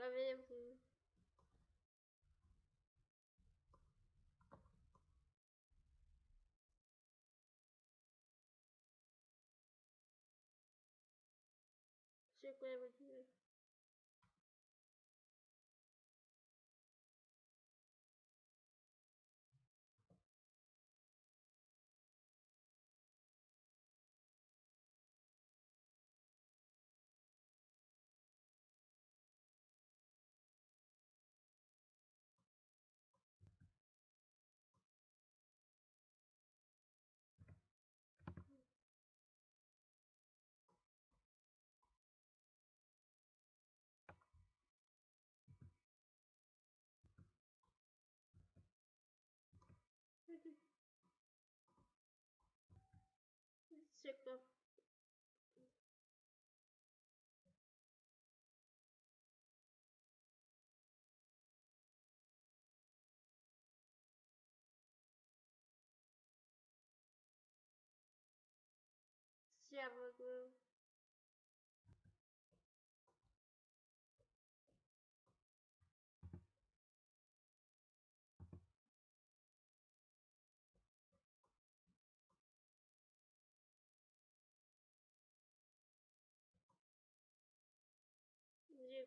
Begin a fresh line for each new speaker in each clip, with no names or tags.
проверим. Все, куда check the Server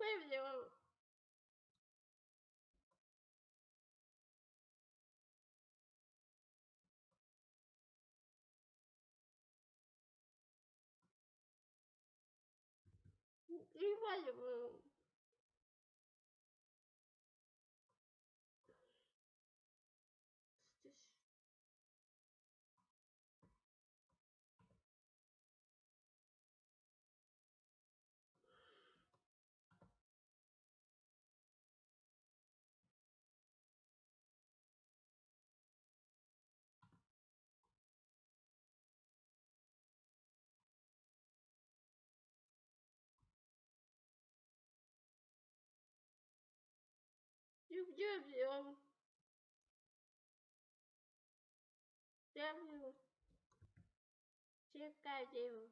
怪不得，你发什么？video yapıyorum. Yapıyorum. Çıkartıyorum.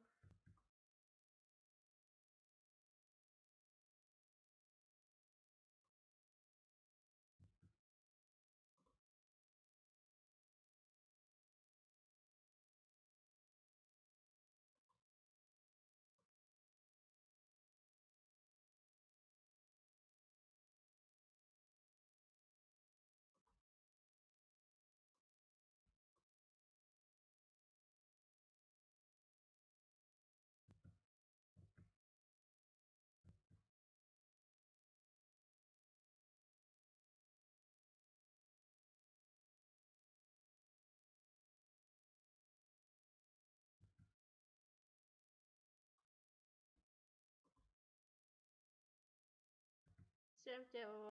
всем, всем